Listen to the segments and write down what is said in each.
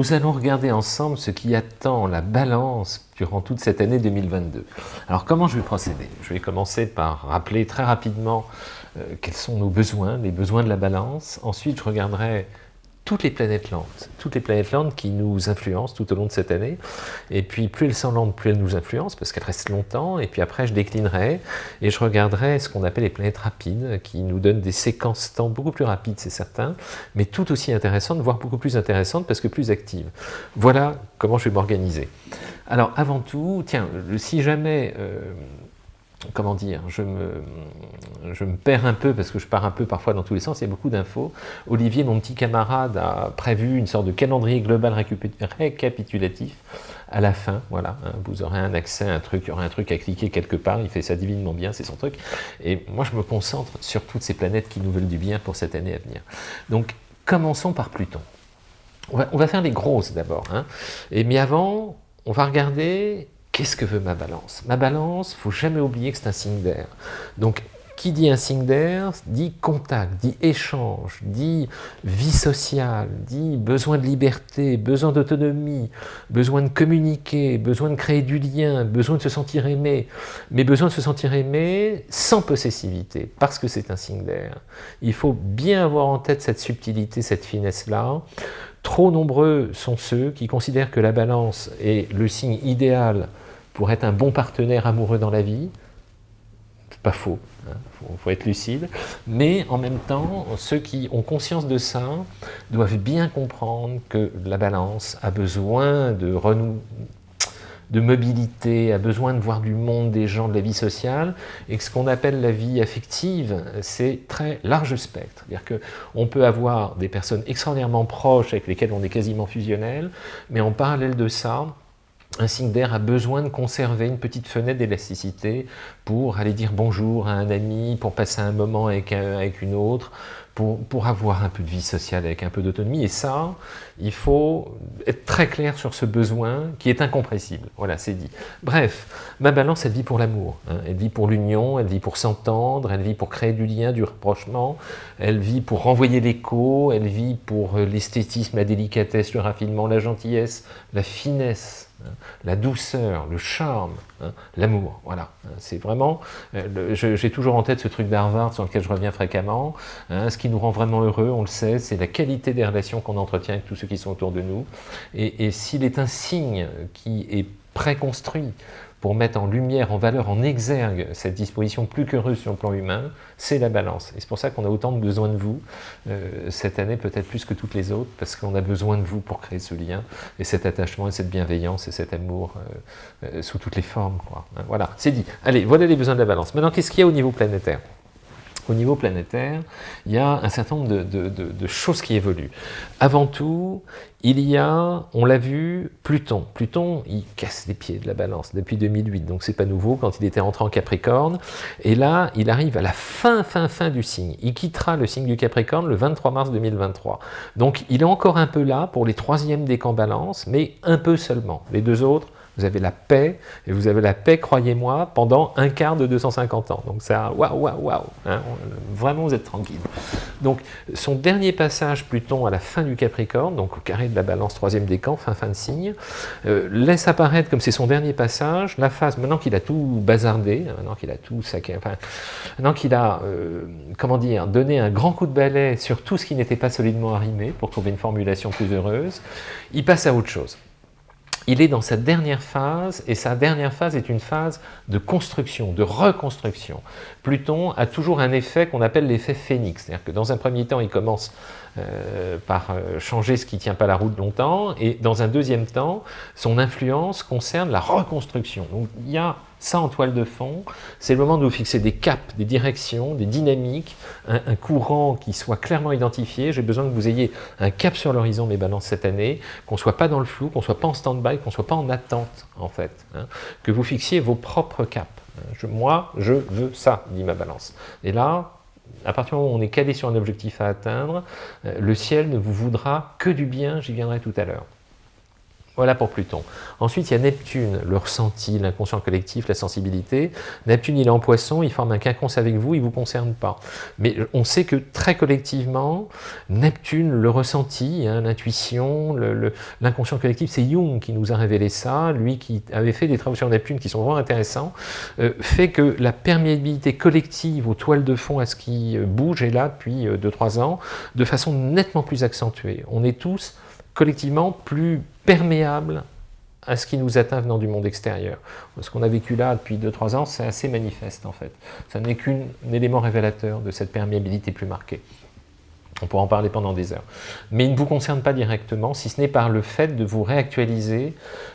nous allons regarder ensemble ce qui attend la balance durant toute cette année 2022. Alors comment je vais procéder? Je vais commencer par rappeler très rapidement euh, quels sont nos besoins, les besoins de la balance. Ensuite, je regarderai toutes les planètes lentes, toutes les planètes lentes qui nous influencent tout au long de cette année. Et puis plus elles sont lentes, plus elles nous influencent parce qu'elles restent longtemps. Et puis après, je déclinerai et je regarderai ce qu'on appelle les planètes rapides qui nous donnent des séquences temps beaucoup plus rapides, c'est certain, mais tout aussi intéressantes, voire beaucoup plus intéressantes parce que plus actives. Voilà comment je vais m'organiser. Alors avant tout, tiens, si jamais... Euh, comment dire, je me, perds un peu parce que je pars un peu parfois dans tous les sens, il y a beaucoup d'infos. Olivier, mon petit camarade, a prévu une sorte de calendrier global récapitulatif à la fin, voilà, hein, vous aurez un accès un truc, il y aura un truc à cliquer quelque part, il fait ça divinement bien, c'est son truc. Et moi, je me concentre sur toutes ces planètes qui nous veulent du bien pour cette année à venir. Donc, commençons par Pluton. On va, faire les grosses d'abord. Hein. Mais avant, on va regarder Qu'est-ce que veut ma balance? Ma balance, il ne faut jamais oublier que c'est un signe d'air. Donc, qui dit un signe d'air, dit contact, dit échange, dit vie sociale, dit besoin de liberté, besoin d'autonomie, besoin de communiquer, besoin de créer du lien, besoin de se sentir aimé, mais besoin de se sentir aimé sans possessivité, parce que c'est un signe d'air. Il faut bien avoir en tête cette subtilité, cette finesse-là. Trop nombreux sont ceux qui considèrent que la balance est le signe idéal pour être un bon partenaire amoureux dans la vie. C'est pas faux, il hein, faut, être lucide. Mais en même temps, ceux qui ont conscience de ça doivent bien comprendre que la balance a besoin de renou de mobilité, a besoin de voir du monde, des gens, de la vie sociale, et que ce qu'on appelle la vie affective, c'est très large spectre. C'est-à-dire qu'on peut avoir des personnes extraordinairement proches avec lesquelles on est quasiment fusionnel, mais en parallèle de ça, un signe d'air a besoin de conserver une petite fenêtre d'élasticité pour aller dire bonjour à un ami, pour passer un moment avec, avec une autre, pour, pour, avoir un peu de vie sociale avec un peu d'autonomie. Et ça, il faut être très clair sur ce besoin qui est incompressible. Voilà, c'est dit. Bref, ma balance, elle vit pour l'amour. Hein. Elle vit pour l'union, elle vit pour s'entendre, elle vit pour créer du lien, du rapprochement, elle vit pour renvoyer l'écho, elle vit pour l'esthétisme, la délicatesse, le raffinement, la gentillesse, la finesse, la douceur, le charme, hein, l'amour, voilà. Hein, c'est vraiment, euh, j'ai toujours en tête ce truc d'Harvard sur lequel je reviens fréquemment, ce qui nous rend vraiment heureux, on le sait, c'est la qualité des relations qu'on entretient avec tous ceux qui sont autour de nous, et s'il est un signe qui est préconstruit pour mettre en lumière, en valeur, en exergue cette disposition plus qu'heureuse sur le plan humain, c'est la balance. Et c'est pour ça qu'on a autant de besoin de vous, euh, cette année peut-être plus que toutes les autres, parce qu'on a besoin de vous pour créer ce lien, et cet attachement, et cette bienveillance, et cet amour euh, euh, sous toutes les formes. Hein, voilà, c'est dit. Allez, voilà les besoins de la balance. Maintenant, qu'est-ce qu'il y a au niveau planétaire? Au niveau planétaire, il y a un certain nombre de, choses qui évoluent. Avant tout, il y a, on l'a vu, Pluton. Pluton, il casse les pieds de la balance depuis 2008, donc c'est pas nouveau quand il était rentré en Capricorne. Et là, il arrive à la fin, fin, fin du signe. Il quittera le signe du Capricorne le 23 mars 2023. Donc il est encore un peu là pour les troisièmes décans balance, mais un peu seulement. Les deux autres, vous avez la paix, et vous avez la paix, croyez-moi, pendant un quart de 250 ans. Donc ça, waouh, waouh, waouh, hein, vraiment vous êtes tranquille. Donc son dernier passage, Pluton, à la fin du Capricorne, donc au carré de la balance, troisième décan, fin, fin de signe, euh, laisse apparaître, comme c'est son dernier passage, la phase, maintenant qu'il a tout bazardé, hein, maintenant qu'il a tout saqué, enfin, maintenant qu'il a, euh, comment dire, donné un grand coup de balai sur tout ce qui n'était pas solidement arrimé, pour trouver une formulation plus heureuse, il passe à autre chose il est dans sa dernière phase, et sa dernière phase est une phase de construction, de reconstruction. Pluton a toujours un effet qu'on appelle l'effet phénix, c'est-à-dire que dans un premier temps, il commence euh, par euh, changer ce qui ne tient pas la route longtemps, et dans un deuxième temps, son influence concerne la reconstruction. Donc il y a ça en toile de fond, c'est le moment de vous fixer des caps, des directions, des dynamiques, un, courant qui soit clairement identifié. J'ai besoin que vous ayez un cap sur l'horizon, mes balances, cette année, qu'on ne soit pas dans le flou, qu'on soit pas en stand-by, qu'on soit pas en attente, en fait. Hein. que vous fixiez vos propres caps. moi, je veux ça, dit ma balance. Et là, à partir du moment où on est calé sur un objectif à atteindre, euh, le ciel ne vous voudra que du bien, j'y viendrai tout à l'heure. Voilà pour Pluton. Ensuite, il y a Neptune, le ressenti, l'inconscient collectif, la sensibilité. Neptune, il est en poisson, il forme un quinconce avec vous, il ne vous concerne pas. Mais on sait que très collectivement, Neptune, le ressenti, hein, l'intuition, l'inconscient collectif, c'est Jung qui nous a révélé ça, lui qui avait fait des travaux sur Neptune qui sont vraiment intéressants, euh, fait que la perméabilité collective aux toiles de fond à ce qui euh, bouge est là depuis 2-3 euh, ans, de façon nettement plus accentuée. On est tous collectivement plus perméables à ce qui nous atteint venant du monde extérieur. Ce qu'on a vécu là depuis 2-3 ans, c'est assez manifeste en fait. Ça n'est qu'un élément révélateur de cette perméabilité plus marquée. On pourra en parler pendant des heures. Mais il ne vous concerne pas directement, si ce n'est par le fait de vous réactualiser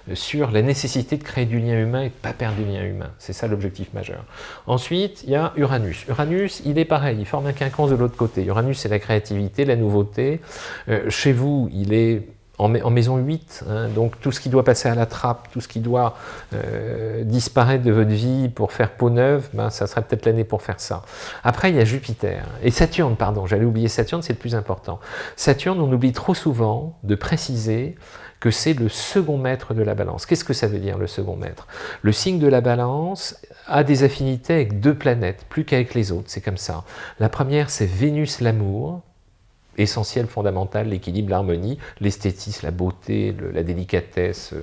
euh, sur la nécessité de créer du lien humain et de ne pas perdre du lien humain. C'est ça l'objectif majeur. Ensuite, il y a Uranus. Uranus, il est pareil, il forme un quinconce de l'autre côté. Uranus, c'est la créativité, la nouveauté. Euh, chez vous, il est en, maison 8, hein, donc tout ce qui doit passer à la trappe, tout ce qui doit euh, disparaître de votre vie pour faire peau neuve, ben, ça serait peut-être l'année pour faire ça. Après, il y a Jupiter, et Saturne, pardon, j'allais oublier Saturne, c'est le plus important. Saturne, on oublie trop souvent de préciser que c'est le second maître de la balance. Qu'est-ce que ça veut dire, le second maître? Le signe de la balance a des affinités avec deux planètes, plus qu'avec les autres, c'est comme ça. La première, c'est Vénus, l'amour, essentiel, fondamental, l'équilibre, l'harmonie, l'esthétisme, la beauté, la délicatesse,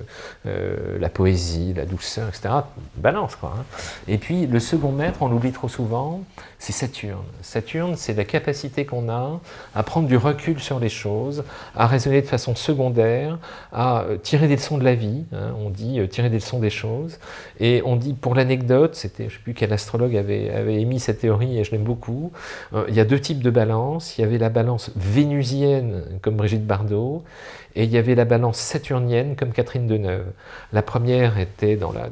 euh, la poésie, la douceur, etc. Balance, quoi. Hein. Et puis, le second maître, on l'oublie trop souvent, c'est Saturne. Saturne, c'est la capacité qu'on a à prendre du recul sur les choses, à raisonner de façon secondaire, à euh, tirer des leçons de la vie, hein. on dit euh, tirer des leçons des choses, et on dit, pour l'anecdote, c'était, je ne sais plus quel astrologue avait, avait émis cette théorie, et je l'aime beaucoup, il y a deux types de balance, il y avait la balance vénusienne comme Brigitte Bardot, et il y avait la balance saturnienne comme Catherine Deneuve. La première était dans la,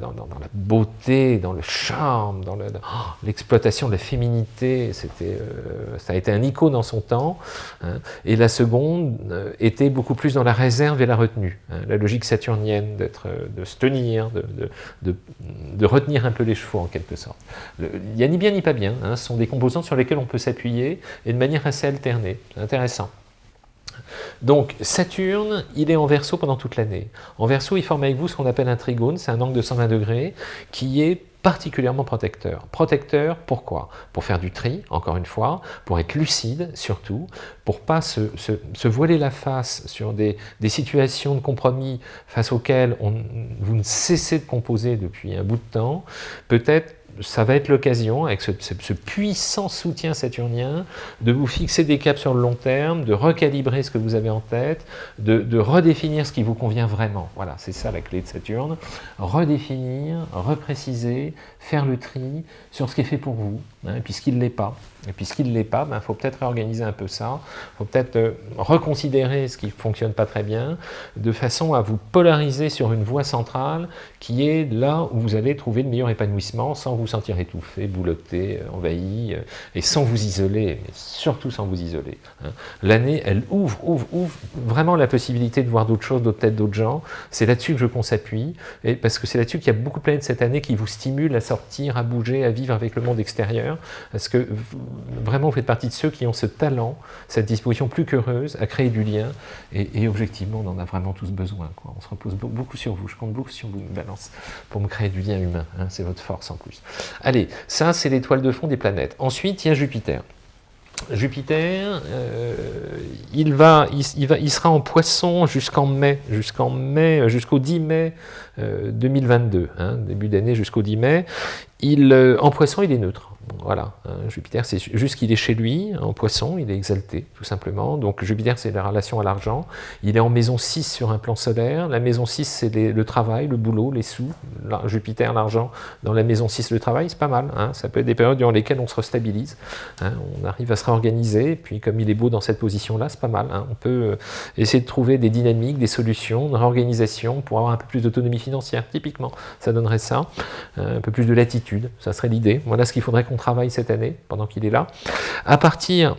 beauté, dans le charme, dans oh, l'exploitation de la féminité, euh, ça a été un icône dans son temps, hein. et la seconde euh, était beaucoup plus dans la réserve et la retenue, hein. la logique saturnienne d'être, de se tenir, de, retenir un peu les chevaux en quelque sorte. il n'y a ni bien ni pas bien, hein. ce sont des composants sur lesquels on peut s'appuyer, et de manière assez alternée, intéressant. Donc Saturne, il est en verso pendant toute l'année. En verso, il forme avec vous ce qu'on appelle un trigone, c'est un angle de 120 degrés, qui est particulièrement protecteur. Protecteur, pourquoi? Pour faire du tri, encore une fois, pour être lucide surtout, pour pas se, voiler la face sur des, situations de compromis face auxquelles vous ne cessez de composer depuis un bout de temps, peut-être ça va être l'occasion, avec ce, puissant soutien saturnien, de vous fixer des caps sur le long terme, de recalibrer ce que vous avez en tête, de, redéfinir ce qui vous convient vraiment. Voilà, c'est ça la clé de Saturne. Redéfinir, repréciser, faire le tri sur ce qui est fait pour vous, hein, puisqu'il ne l'est pas. Et puisqu'il ne l'est pas, il ben, faut peut-être réorganiser un peu ça, il faut peut-être euh, reconsidérer ce qui ne fonctionne pas très bien, de façon à vous polariser sur une voie centrale qui est là où vous allez trouver le meilleur épanouissement sans vous sentir étouffé, bouloté, euh, envahi, euh, et sans vous isoler, mais surtout sans vous isoler. Hein. L'année, elle ouvre, ouvre, ouvre vraiment la possibilité de voir d'autres choses, d'autres têtes, d'autres gens. C'est là-dessus que je qu'on s'appuie, parce que c'est là-dessus qu'il y a beaucoup de planètes cette année qui vous stimulent à sortir, à bouger, à vivre avec le monde extérieur, parce que vraiment vous faites partie de ceux qui ont ce talent, cette disposition plus qu'heureuse à créer du lien, et, objectivement, on en a vraiment tous besoin. On se repose beaucoup sur vous, je compte beaucoup sur vous, Balance, pour me créer du lien humain, hein. c'est votre force en plus. Allez, ça c'est l'étoile de fond des planètes. Ensuite, il y a Jupiter. Jupiter, euh, il, va, il, va, il sera en poisson jusqu'en mai, jusqu'en mai, jusqu'au 10 mai 2022, euh, hein, début d'année jusqu'au 10 mai. Euh, en poisson, il est neutre. Voilà, hein, Jupiter, c'est juste qu'il est chez lui, en poisson, il est exalté, tout simplement. Donc Jupiter, c'est la relation à l'argent. Il est en maison 6 sur un plan solaire. La maison 6, c'est le travail, le boulot, les sous. Jupiter, l'argent, dans la maison 6, le travail, c'est pas mal. Hein. Ça peut être des périodes durant lesquelles on se restabilise. Hein. On arrive à se réorganiser, et puis comme il est beau dans cette position-là, c'est pas mal. On peut euh, essayer de trouver des dynamiques, des solutions, une réorganisation pour avoir un peu plus d'autonomie financière, typiquement. Ça donnerait ça. Un peu plus de latitude, ça serait l'idée. Voilà ce qu'il faudrait qu'on travaille cette année, pendant qu'il est là. À partir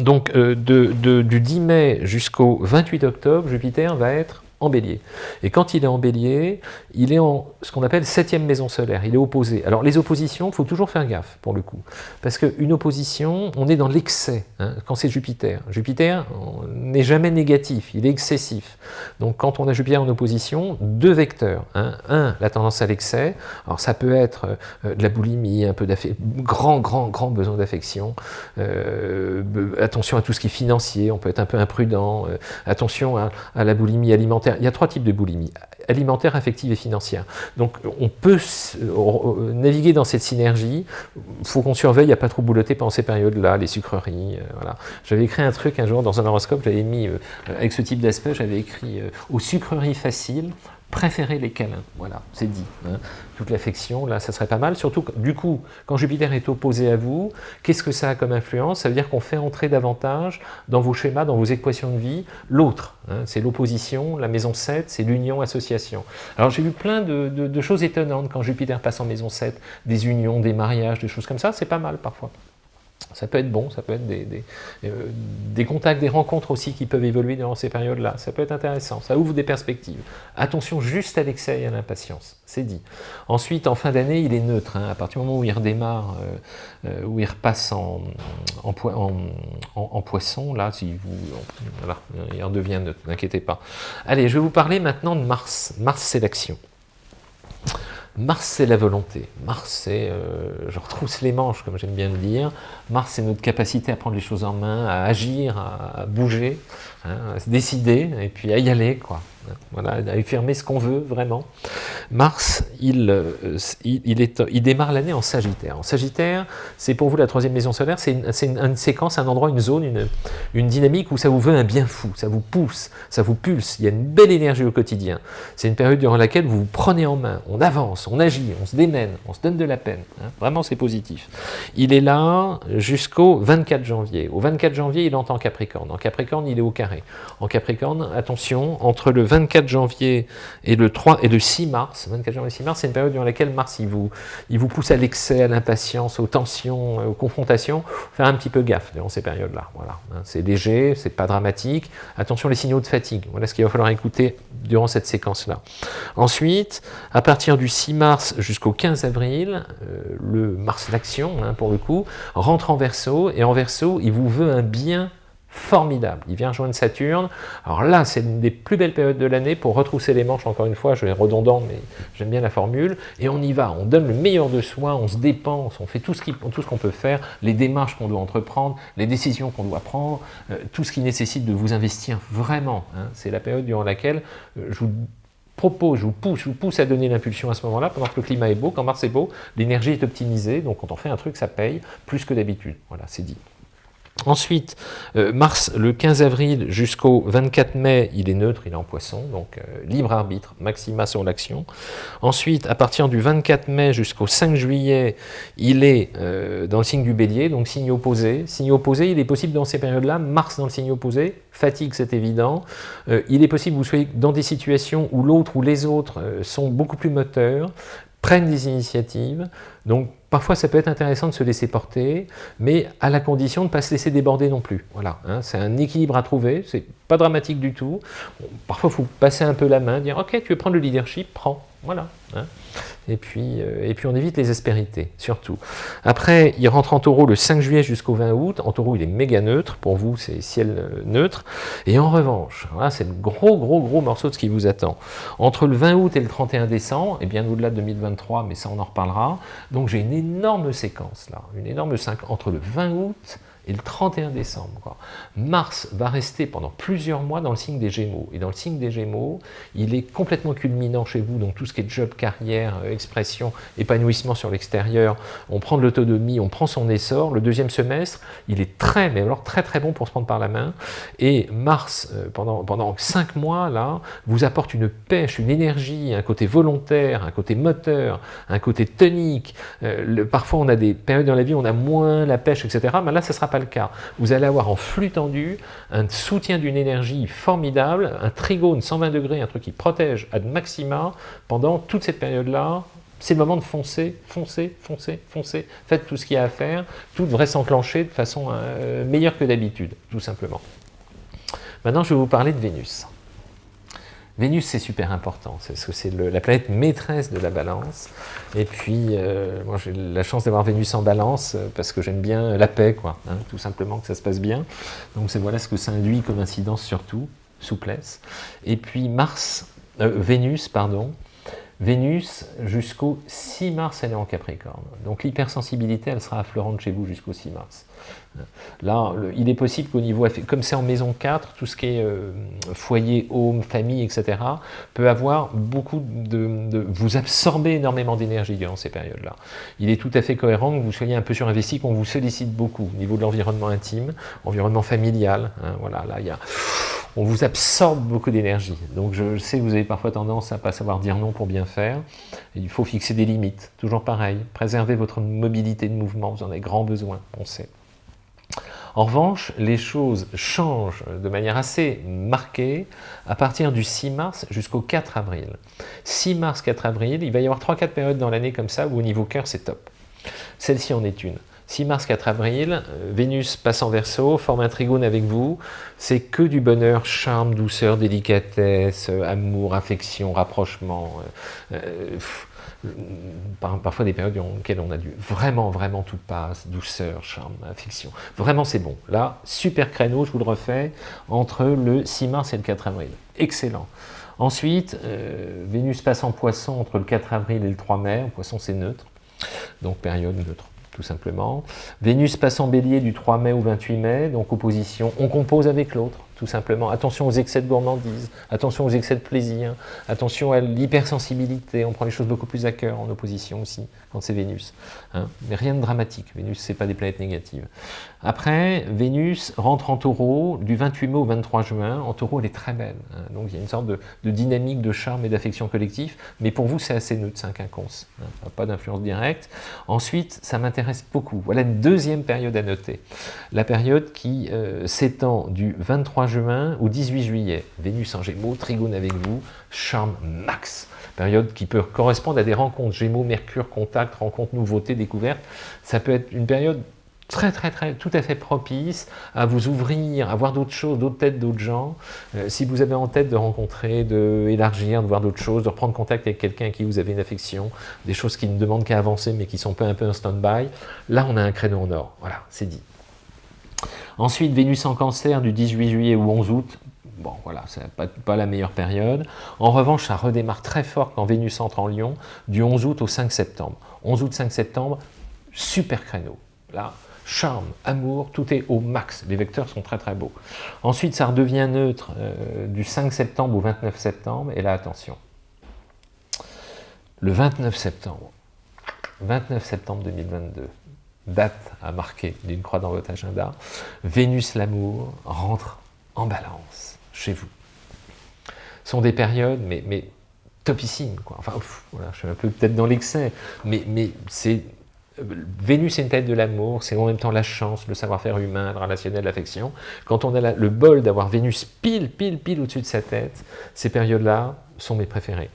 donc, euh, de, du 10 mai jusqu'au 28 octobre, Jupiter va être bélier. Et quand il est en bélier, il est en ce qu'on appelle septième maison solaire, il est opposé. Alors les oppositions, il faut toujours faire gaffe pour le coup, parce qu'une opposition, on est dans l'excès, hein, quand c'est Jupiter. Jupiter n'est jamais négatif, il est excessif. Donc quand on a Jupiter en opposition, deux vecteurs. Hein. Un, la tendance à l'excès, alors ça peut être euh, de la boulimie, un peu d'affection, grand, grand, grand besoin d'affection, euh, attention à tout ce qui est financier, on peut être un peu imprudent, euh, attention à, la boulimie alimentaire. Il y a trois types de boulimie, alimentaire, affective et financière. Donc on peut euh, naviguer dans cette synergie, il faut qu'on surveille, a pas trop boulotter pendant ces périodes-là, les sucreries, voilà. J'avais écrit un truc un jour dans un horoscope, j'avais mis, avec ce type d'aspect, j'avais écrit aux sucreries faciles, préférez les câlins, voilà, c'est dit. Hein. Toute l'affection, là, ça serait pas mal. Surtout, du coup, quand Jupiter est opposé à vous, qu'est-ce que ça a comme influence? Ça veut dire qu'on fait entrer davantage dans vos schémas, dans vos équations de vie, l'autre. Hein. c'est l'opposition, la maison 7, c'est l'union Alors j'ai vu plein de, de choses étonnantes quand Jupiter passe en maison 7, des unions, des mariages, des choses comme ça, c'est pas mal parfois. Ça peut être bon, ça peut être euh, des, contacts, des rencontres aussi qui peuvent évoluer durant ces périodes-là. Ça peut être intéressant, ça ouvre des perspectives. Attention juste à l'excès et à l'impatience, c'est dit. Ensuite, en fin d'année, il est neutre. Hein. à partir du moment où il redémarre, euh, euh, où il repasse en, en, poisson, là, si vous, il en devient neutre, n'inquiétez pas. Allez, je vais vous parler maintenant de Mars. Mars, c'est l'action. Mars, c'est la volonté. Mars, c'est, euh, je retrousse les manches, comme j'aime bien le dire. Mars, c'est notre capacité à prendre les choses en main, à agir, à, bouger, hein, à se décider, et puis à y aller, quoi voilà, à affirmer ce qu'on veut vraiment. Mars, il, euh, il, est, il démarre l'année en Sagittaire. En Sagittaire, c'est pour vous la troisième maison solaire, c'est une, séquence, un endroit, une zone, une, une, dynamique où ça vous veut un bien fou, ça vous pousse, ça vous pulse, il y a une belle énergie au quotidien. C'est une période durant laquelle vous vous prenez en main, on avance, on agit, on se démène, on se donne de la peine. Hein. Vraiment, c'est positif. Il est là jusqu'au 24 janvier. Au 24 janvier, il est en Capricorne. En Capricorne, il est au carré. En Capricorne, attention, entre le 24 janvier et le 3 et le 6 mars, 24 janvier et 6 mars, c'est une période dans laquelle Mars il vous, il vous pousse à l'excès, à l'impatience, aux tensions, aux confrontations. Faire un petit peu gaffe durant ces périodes-là. Voilà. Hein. C'est léger, c'est pas dramatique. Attention les signaux de fatigue. Voilà ce qu'il va falloir écouter durant cette séquence-là. Ensuite, à partir du 6 mars jusqu'au 15 avril, euh, le Mars d'action, hein, pour le coup, rentre en Verseau, et en Verseau, il vous veut un bien formidable. Il vient rejoindre Saturne. Alors là, c'est une des plus belles périodes de l'année pour retrousser les manches, encore une fois, je vais redondant, mais j'aime bien la formule, et on y va, on donne le meilleur de soi, on se dépense, on fait tout ce qu'on peut faire, les démarches qu'on doit entreprendre, les décisions qu'on doit prendre, euh, tout ce qui nécessite de vous investir vraiment. Hein. C'est la période durant laquelle euh, je vous propose, je vous pousse, je vous pousse à donner l'impulsion à ce moment-là, pendant que le climat est beau, quand Mars est beau, l'énergie est optimisée, donc quand on fait un truc, ça paye plus que d'habitude. Voilà, c'est dit. Ensuite, euh, mars, le 15 avril jusqu'au 24 mai, il est neutre, il est en poisson, donc euh, libre arbitre, maxima sur l'action. Ensuite, à partir du 24 mai jusqu'au 5 juillet, il est euh, dans le signe du bélier, donc signe opposé. Signe opposé, il est possible dans ces périodes-là, Mars dans le signe opposé, fatigue c'est évident, il est possible que vous soyez dans des situations où l'autre ou les autres sont beaucoup plus moteurs, prennent des initiatives, donc parfois ça peut être intéressant de se laisser porter, mais à la condition de ne pas se laisser déborder non plus. Voilà, hein, c'est un équilibre à trouver, c'est pas dramatique du tout. parfois il faut passer un peu la main, dire ok tu veux prendre le leadership, prends, voilà. Hein. Et puis, euh, et puis on évite les aspérités, surtout. Après, il rentre en taureau le 5 juillet jusqu'au 20 août. En taureau, il est méga neutre. Pour vous, c'est ciel euh, neutre. Et en revanche, c'est le gros, gros, gros morceau de ce qui vous attend. Entre le 20 août et le 31 décembre, et bien au-delà de 2023, mais ça on en reparlera. Donc j'ai une énorme séquence là, une énorme 5 entre le 20 août et le 31 décembre. Mars va rester pendant plusieurs mois dans le signe des Gémeaux. Et dans le signe des Gémeaux, il est complètement culminant chez vous, donc tout ce qui est job, carrière, euh, expression, épanouissement sur l'extérieur, on prend de l'autonomie, on prend son essor. Le deuxième semestre, il est très, mais alors très très bon pour se prendre par la main. Et Mars, euh, pendant, pendant cinq mois, là, vous apporte une pêche, une énergie, un côté volontaire, un côté moteur, un côté tonique. Euh, parfois, on a des périodes dans la vie où on a moins la pêche, etc. Mais là, ça sera pas le cas. Vous allez avoir en flux tendu un soutien d'une énergie formidable, un trigone 120 degrés, un truc qui protège ad maxima pendant toute cette période-là. C'est le moment de foncer, foncer, foncer, foncer. Faites tout ce qu'il y a à faire. Tout devrait s'enclencher de façon euh, meilleure que d'habitude, tout simplement. Maintenant, je vais vous parler de Vénus. Vénus, c'est super important, c'est la planète maîtresse de la balance. Et puis, euh, moi, j'ai la chance d'avoir Vénus en balance, euh, parce que j'aime bien la paix, quoi, hein, tout simplement, que ça se passe bien. Donc, voilà ce que ça induit comme incidence surtout, souplesse. Et puis, Mars, Vénus, pardon, Vénus, jusqu'au 6 mars, elle est en Capricorne. Donc l'hypersensibilité, elle sera affleurante chez vous jusqu'au 6 mars. Là, il est possible qu'au niveau, comme c'est en maison 4, tout ce qui est euh, foyer, home, famille, etc., peut avoir beaucoup de... vous absorber énormément d'énergie durant ces périodes-là. Il est tout à fait cohérent que vous soyez un peu surinvesti, qu'on vous sollicite beaucoup au niveau de l'environnement intime, environnement familial. Hein, voilà, là, il y a on vous absorbe beaucoup d'énergie. Donc je sais que vous avez parfois tendance à ne pas savoir dire non pour bien faire. il faut fixer des limites, toujours pareil. Préservez votre mobilité de mouvement, vous en avez grand besoin, on sait. En revanche, les choses changent de manière assez marquée à partir du 6 mars jusqu'au 4 avril. 6 mars, 4 avril, il va y avoir 3-4 périodes dans l'année comme ça où au niveau cœur c'est top. Celle-ci en est une. 6 mars, 4 avril, euh, Vénus passe en verso, forme un trigone avec vous, c'est que du bonheur, charme, douceur, délicatesse, euh, amour, affection, rapprochement, euh, parfois des périodes dans lesquelles on a dû vraiment, vraiment tout passe, douceur, charme, affection. Vraiment, c'est bon. Là, super créneau, je vous le refais, entre le 6 mars et le 4 avril. Excellent. Ensuite, Vénus passe en poisson entre le 4 avril et le 3 mai. En poisson, c'est neutre, donc période neutre tout simplement. Vénus passe en bélier du 3 mai au 28 mai, donc opposition, on compose avec l'autre tout simplement. Attention aux excès de gourmandise, attention aux excès de plaisir, attention à l'hypersensibilité, on prend les choses beaucoup plus à cœur en opposition aussi, quand c'est Vénus. Hein. Mais rien de dramatique, Vénus, c'est pas des planètes négatives. Après, Vénus rentre en taureau du 28 mai au 23 juin. En taureau, elle est très belle. Hein. Donc il y a une sorte de, dynamique, de charme et d'affection collective, mais pour vous, c'est assez neutre, c'est un quinconce. Hein. Pas d'influence directe. Ensuite, ça m'intéresse beaucoup. Voilà une deuxième période à noter. La période qui euh, s'étend du 23 juin au 18 juillet. Vénus en Gémeaux, Trigone avec vous, charme max. Période qui peut correspondre à des rencontres Gémeaux, Mercure, contact, rencontres, nouveautés, découvertes. Ça peut être une période très très très tout à fait propice à vous ouvrir, à voir d'autres choses, d'autres têtes, d'autres gens. Euh, si vous avez en tête de rencontrer, de de voir d'autres choses, de reprendre contact avec quelqu'un qui vous avez une affection, des choses qui ne demandent qu'à avancer mais qui sont peu un peu un stand-by, là on a un créneau en or. Voilà, c'est dit. Ensuite, Vénus en cancer du 18 juillet au 11 août, bon voilà, c'est pas, la meilleure période. En revanche, ça redémarre très fort quand Vénus entre en Lion, du 11 août au 5 septembre. 11 août, 5 septembre, super créneau. Là, charme, amour, tout est au max. Les vecteurs sont très très beaux. Ensuite, ça redevient neutre euh, du 5 septembre au 29 septembre. Et là, attention. Le 29 septembre, 29 septembre 2022, date à marquer d'une croix dans votre agenda, Vénus l'amour rentre en balance chez vous. Ce sont des périodes, mais, mais topissimes, quoi. Enfin, voilà, je suis un peu peut-être dans l'excès, mais, mais c'est... Vénus est une tête de l'amour, c'est en même temps la chance, le savoir-faire humain, le relationnel, l'affection. Quand on a le bol d'avoir Vénus pile, pile, pile au-dessus de sa tête, ces périodes-là sont mes préférées.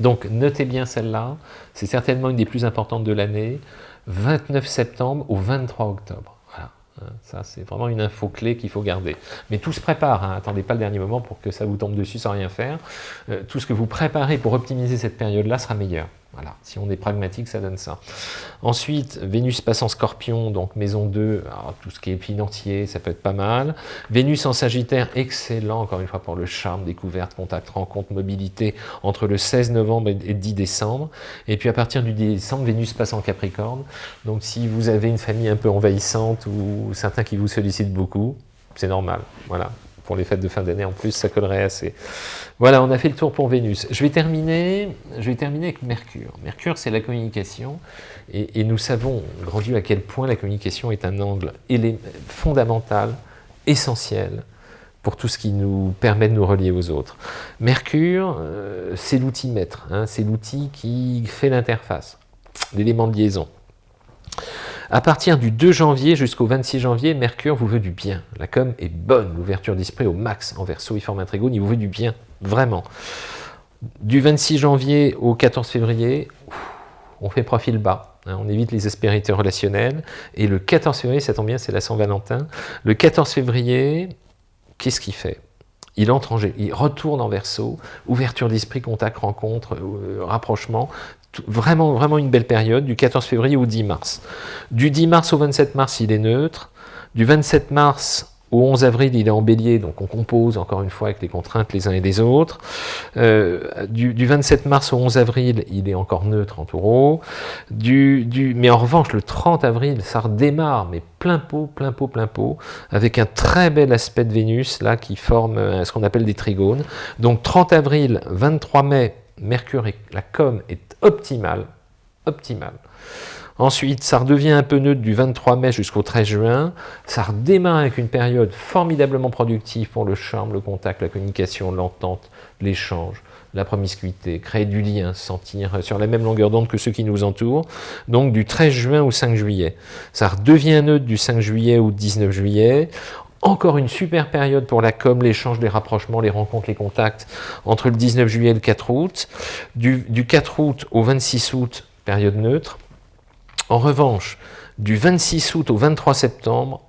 Donc notez bien celle-là, c'est certainement une des plus importantes de l'année. 29 septembre au 23 octobre. Voilà. Hein, ça, c'est vraiment une info clé qu'il faut garder. Mais tout se prépare, hein. attendez pas le dernier moment pour que ça vous tombe dessus sans rien faire. Euh, tout ce que vous préparez pour optimiser cette période-là sera meilleur. Voilà, si on est pragmatique, ça donne ça. Ensuite, Vénus passe en Scorpion, donc maison 2, tout ce qui est financier, ça peut être pas mal. Vénus en Sagittaire, excellent, encore une fois, pour le charme, découverte, contact, rencontre, mobilité, entre le 16 novembre et 10 décembre. Et puis à partir du décembre, Vénus passe en Capricorne. Donc si vous avez une famille un peu envahissante ou certains qui vous sollicitent beaucoup, c'est normal, voilà pour les fêtes de fin d'année en plus, ça collerait assez. Voilà, on a fait le tour pour Vénus. Je vais terminer, je vais terminer avec Mercure. Mercure, c'est la communication, et, nous savons, grand Dieu, à quel point la communication est un angle fondamental, essentiel, pour tout ce qui nous permet de nous relier aux autres. Mercure, euh, c'est l'outil maître, hein, c'est l'outil qui fait l'interface, l'élément de liaison. À partir du 2 janvier jusqu'au 26 janvier, Mercure vous veut du bien. La com est bonne, l'ouverture d'esprit au max en verso, il forme un trigone, il vous veut du bien, vraiment. Du 26 janvier au 14 février, on fait profil bas, hein, on évite les aspérités relationnelles. Et le 14 février, ça tombe bien, c'est la Saint-Valentin. Le 14 février, qu'est-ce qu'il fait? Il entre en il retourne en verso, ouverture d'esprit, contact, rencontre, euh, rapprochement, vraiment, vraiment une belle période, du 14 février au 10 mars. Du 10 mars au 27 mars, il est neutre. Du 27 mars au 11 avril, il est en bélier, donc on compose encore une fois avec les contraintes les uns et les autres. Euh, du, 27 mars au 11 avril, il est encore neutre en taureau. Du, du, mais en revanche, le 30 avril, ça redémarre, mais plein pot, plein pot, plein pot, avec un très bel aspect de Vénus, là, qui forme euh, ce qu'on appelle des trigones. Donc 30 avril, 23 mai, Mercure et la com est optimale, optimale. Ensuite, ça redevient un peu neutre du 23 mai jusqu'au 13 juin. Ça redémarre avec une période formidablement productive pour le charme, le contact, la communication, l'entente, l'échange, la promiscuité, créer du lien, sentir sur la même longueur d'onde que ceux qui nous entourent. Donc du 13 juin au 5 juillet. Ça redevient neutre du 5 juillet au 19 juillet. Encore une super période pour la com, l'échange, les rapprochements, les rencontres, les contacts entre le 19 juillet et le 4 août. Du, du 4 août au 26 août, période neutre. En revanche, du 26 août au 23 septembre,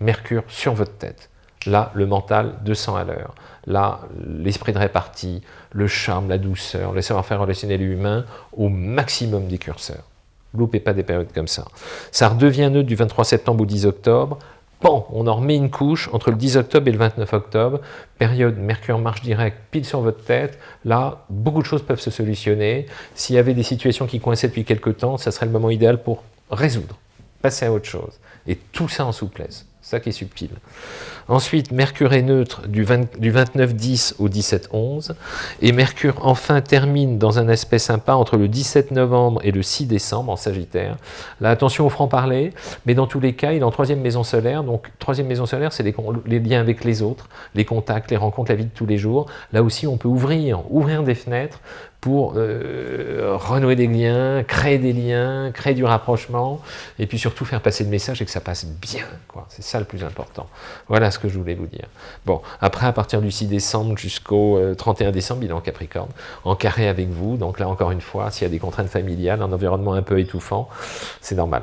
Mercure sur votre tête. Là, le mental 200 à l'heure. Là, l'esprit de répartie, le charme, la douceur, le savoir-faire relationnel humain au maximum des curseurs. Loupez pas des périodes comme ça. Ça redevient neutre du 23 septembre au 10 octobre. Bon, on en remet une couche entre le 10 octobre et le 29 octobre, période Mercure marche direct, pile sur votre tête. Là, beaucoup de choses peuvent se solutionner. S'il y avait des situations qui coinçaient depuis quelques temps, ça serait le moment idéal pour résoudre, passer à autre chose. Et tout ça en souplesse ça qui est subtil. Ensuite, Mercure est neutre du, 29-10 au 17-11, et Mercure enfin termine dans un aspect sympa entre le 17 novembre et le 6 décembre en Sagittaire. Là, attention au franc-parler, mais dans tous les cas, il est en troisième maison solaire, donc troisième maison solaire, c'est les, les, liens avec les autres, les contacts, les rencontres, la vie de tous les jours. Là aussi, on peut ouvrir, ouvrir des fenêtres pour euh, renouer des liens, créer des liens, créer du rapprochement, et puis surtout faire passer le message et que ça passe bien. C'est ça le plus important. Voilà ce que je voulais vous dire. Bon, après, à partir du 6 décembre jusqu'au 31 euh, décembre, il est en Capricorne, en carré avec vous. Donc là, encore une fois, s'il y a des contraintes familiales, un environnement un peu étouffant, c'est normal.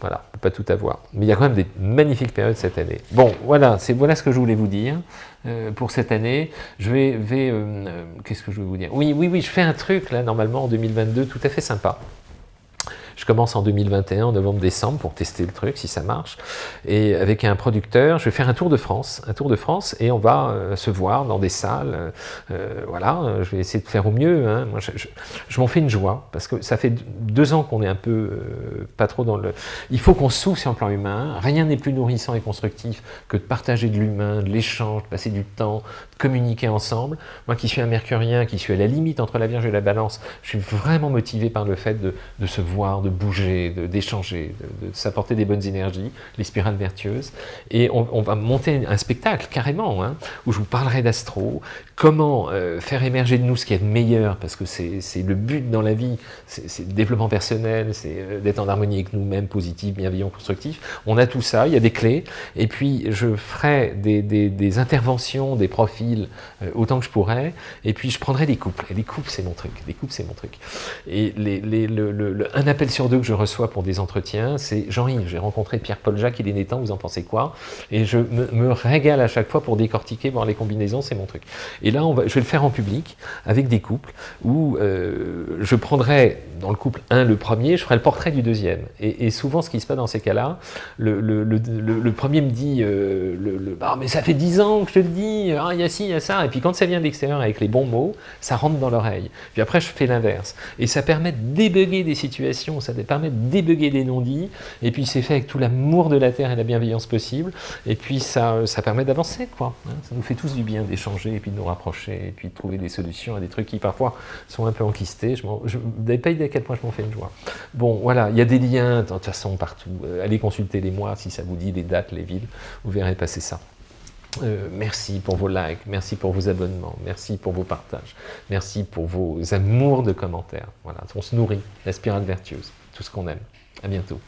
Voilà, on peut pas tout avoir. Mais il y a quand même des magnifiques périodes cette année. Bon, voilà, c'est voilà ce que je voulais vous dire euh, pour cette année. Je vais, vais, euh, qu'est-ce que je vais vous dire? Oui, oui, oui, je fais un truc là, normalement en 2022, tout à fait sympa. Je commence en 2021, en novembre-décembre, pour tester le truc, si ça marche. Et avec un producteur, je vais faire un tour de France, un tour de France, et on va euh, se voir dans des salles. Euh, voilà, je vais essayer de faire au mieux. Hein. Moi, je, m'en fais une joie, parce que ça fait deux ans qu'on est un peu euh, pas trop dans le... Il faut qu'on s'ouvre sur le plan humain. Rien n'est plus nourrissant et constructif que de partager de l'humain, de l'échange, de passer du temps, communiquer ensemble. Moi qui suis un mercurien, qui suis à la limite entre la Vierge et la Balance, je suis vraiment motivé par le fait de, se voir, de bouger, d'échanger, de, s'apporter des bonnes énergies, les spirales vertueuses. Et on, va monter un spectacle, carrément, hein, où je vous parlerai d'astro, comment euh, faire émerger de nous ce qui est de meilleur, parce que c'est le but dans la vie, c'est le développement personnel, c'est euh, d'être en harmonie avec nous-mêmes, positif, bienveillant, constructif. On a tout ça, il y a des clés, et puis je ferai des, interventions, des profils, euh, autant que je pourrai, et puis je prendrai des couples. Et les couples, c'est mon truc. Les couples, c'est mon truc. Et les, le, un appel sur deux que je reçois pour des entretiens, c'est Jean-Yves, j'ai rencontré Pierre-Paul Jacques, il est né vous en pensez quoi? Et je me, régale à chaque fois pour décortiquer, voir les combinaisons, c'est mon truc. Et là, on va, je vais le faire en public, avec des couples, où euh, je prendrai dans le couple un le premier, je ferai le portrait du deuxième. Et, souvent, ce qui se passe dans ces cas-là, le, le, premier me dit, euh, le, ah, mais ça fait dix ans que je te le dis, ah, il y a ça. Et puis quand ça vient de l'extérieur avec les bons mots, ça rentre dans l'oreille. Puis après, je fais l'inverse. Et ça permet de débugger des situations, ça permet de débugger des non-dits. Et puis c'est fait avec tout l'amour de la Terre et la bienveillance possible. Et puis ça, ça permet d'avancer, quoi. Hein. Ça nous fait tous du bien d'échanger et puis de nous rapprocher et puis de trouver des solutions à des trucs qui parfois sont un peu enquistés. Je n'avais pas idée à quel point je m'en fais une joie. Bon, voilà, il y a des liens de toute façon partout. Euh, allez consulter les mois si ça vous dit, les dates, les villes, vous verrez passer ça. Euh, merci pour vos likes, merci pour vos abonnements, merci pour vos partages, merci pour vos amours de commentaires. Voilà, on se nourrit, la spirale vertueuse, tout ce qu'on aime. À bientôt.